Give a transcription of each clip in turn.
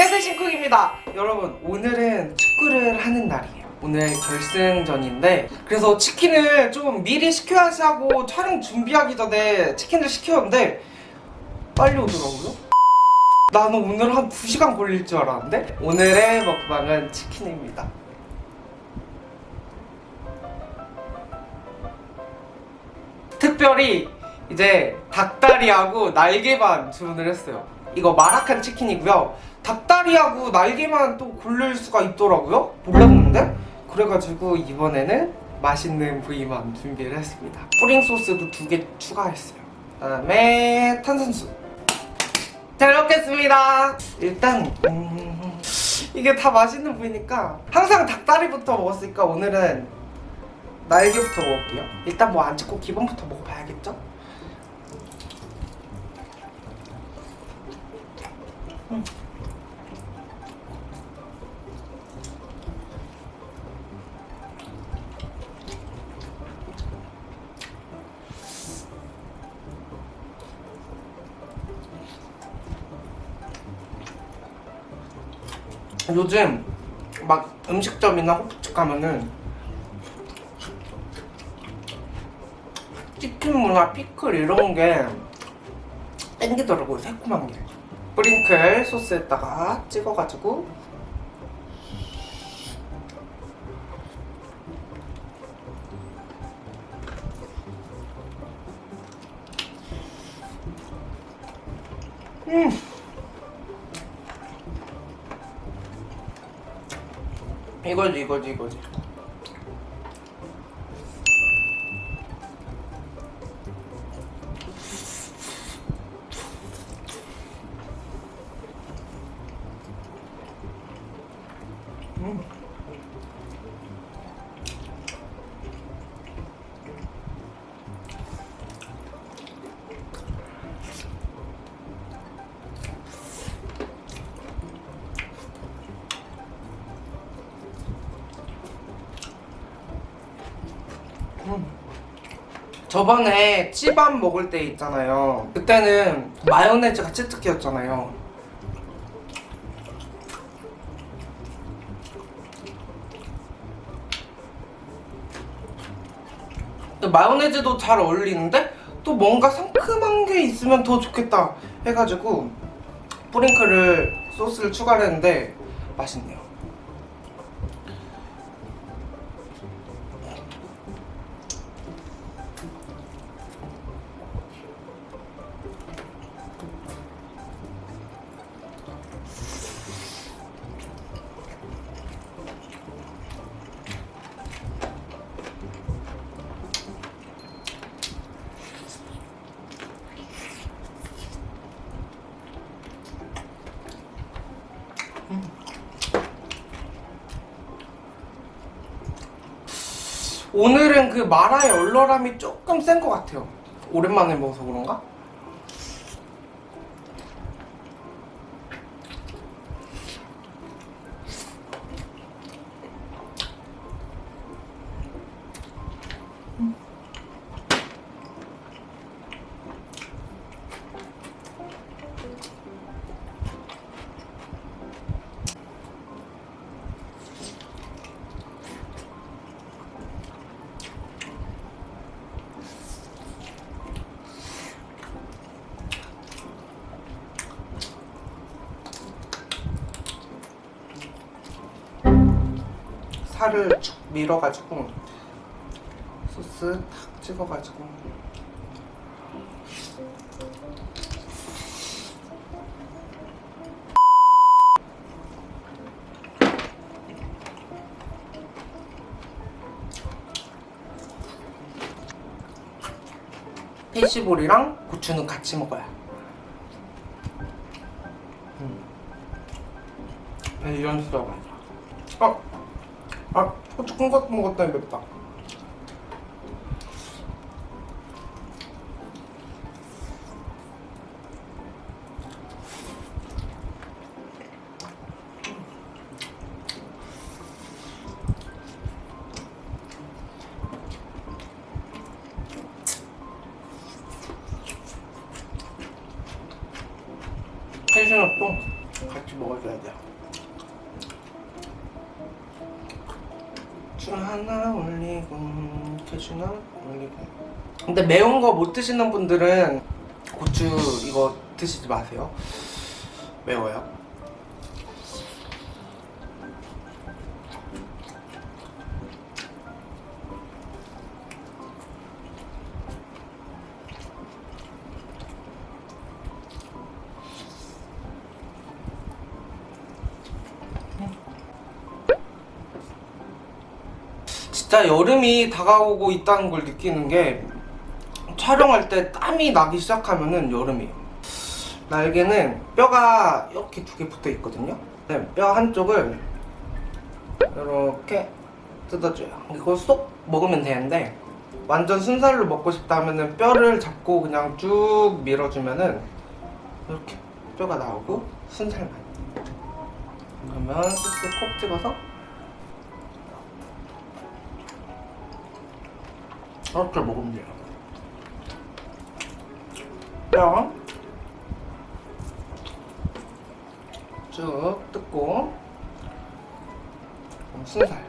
안녕하세요 신쿡입니다. 여러분 오늘은 축구를 하는 날이에요. 오늘 결승전인데 그래서 치킨을 좀 미리 시켜야지 하고 촬영 준비하기 전에 치킨을 시켰는데 빨리 오더라고요. 나는 오늘 한 2시간 걸릴 줄 알았는데 오늘의 먹방은 치킨입니다. 특별히 이제 닭다리하고 날개만 주문을 했어요 이거 마라칸 치킨이고요. 닭다리하고 날개만 또 고를 수가 있더라고요. 몰랐는데? 그래가지고 이번에는 맛있는 부위만 준비를 했습니다. 뿌링 소스도 두 개 추가했어요. 그다음에 탄산수. 잘 먹겠습니다. 일단 음, 이게 다 맛있는 부위니까 항상 닭다리부터 먹었으니까 오늘은 날개부터 먹을게요. 일단 뭐 안 찍고 기본부터 먹어봐야겠죠? 음. 요즘 막 음식점이나 호프집 가면은 치킨무나 피클 이런 게 땡기더라고요 새콤한 게 프링클 소스에다가 찍어가지고. 음. 이거지 이거지 이거지 저번에 찌밥 먹을 때 있잖아요. 그때는 마요네즈가 치트키였잖아요. 마요네즈도 잘 어울리는데 또 뭔가 상큼한 게 있으면 더 좋겠다 해가지고 뿌링클을 소스를 추가를 했는데 맛있네요 오늘은 그 마라의 얼얼함이 조금 센 것 같아요 오랜만에 먹어서 그런가? 살을 쭉 밀어가지고 소스 탁 찍어가지고 피시볼이랑 고추는 같이 먹어야 음. 이런 수가 맞아 어? 아, 고추 큰것 먹었더니 맵다. 텐션업도 같이 먹어줘야 돼요 주 하나 올리고 캐슈나 올리고. 근데 매운 거 못 드시는 분들은 고추 이거 드시지 마세요. 매워요 진짜 여름이 다가오고 있다는 걸 느끼는 게 촬영할 때 땀이 나기 시작하면은 여름이에요. 날개는 뼈가 이렇게 두 개 붙어 있거든요. 네, 뼈 한쪽을 이렇게 뜯어줘요. 이거 쏙 먹으면 되는데 완전 순살로 먹고 싶다면은 뼈를 잡고 그냥 쭉 밀어주면은 이렇게 뼈가 나오고 순살만. 그러면 소스 콕 찍어서 이렇게 먹으면 돼요. 뼈. 쭉 뜯고 순살.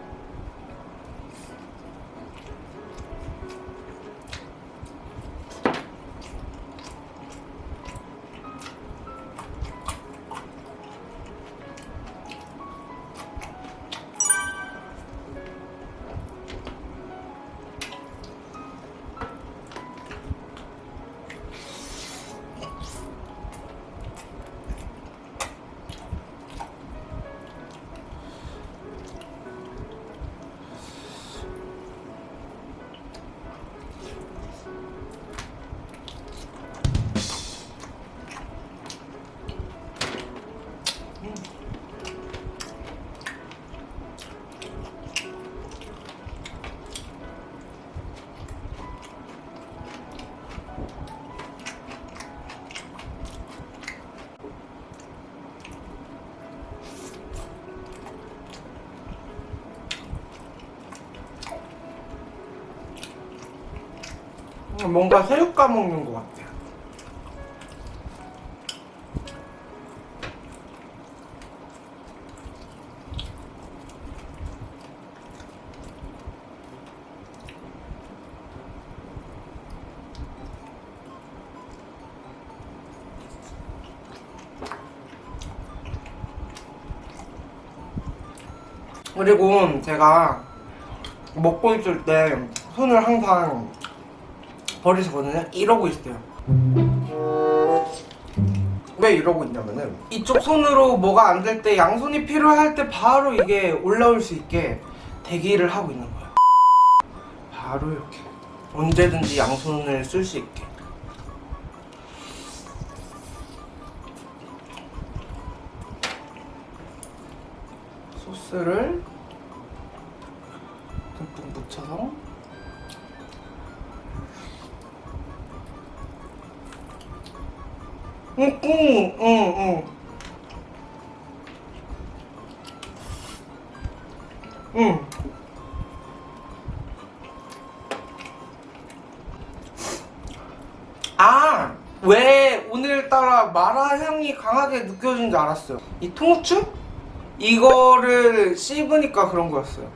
뭔가 새우 까먹는 것 같아요. 그리고 제가 먹고 있을 때 손을 항상 버리시거든요. 이러고 있어요. 왜 이러고 있냐면은 이쪽 손으로 뭐가 안 될 때 양손이 필요할 때 바로 이게 올라올 수 있게 대기를 하고 있는 거예요. 바로 이렇게 언제든지 양손을 쓸 수 있게. 소스를 듬뿍 묻혀서 응, 응, 응, 응. 응. 아, 왜 오늘따라 마라 향이 강하게 느껴지는지 알았어요. 이 통후추? 이거를 씹으니까 그런 거였어요.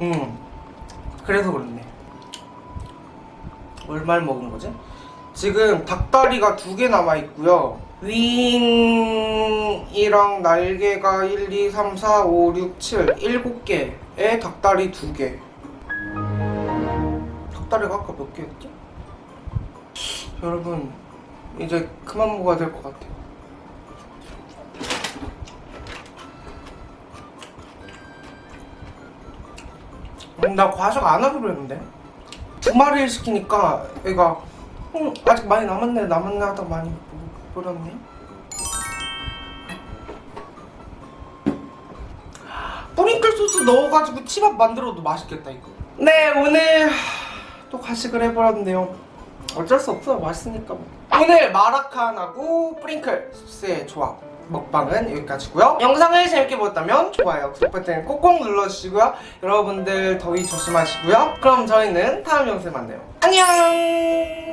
음, 그래서 그렇네. 얼마를 먹은 거지? 지금 닭다리가 두 개 남아 있고요. 윙이랑 날개가 1, 2, 3, 4, 5, 6, 7, 7개에 닭다리 두 개. 닭다리가 아까 몇 개였지? 여러분, 이제 그만 먹어야 될 것 같아요. 음, 나 과식 안 하기로 했는데. 두 마리를 시키니까 애가 음, 아직 많이 남았네 남았네 하다 많이 버렸네. 뿌링클 소스 넣어가지고 치밥 만들어도 맛있겠다 이거. 네 오늘 또 가식을 해버렸네요. 어쩔 수 없어 맛있으니까 뭐. 오늘 마라칸하고 뿌링클 소스의 조합 먹방은 여기까지고요. 영상을 재밌게 보셨다면 좋아요 구독 버튼 꼭꼭 눌러주시고요. 여러분들 더위 조심하시고요. 그럼 저희는 다음 영상에 만나요. 안녕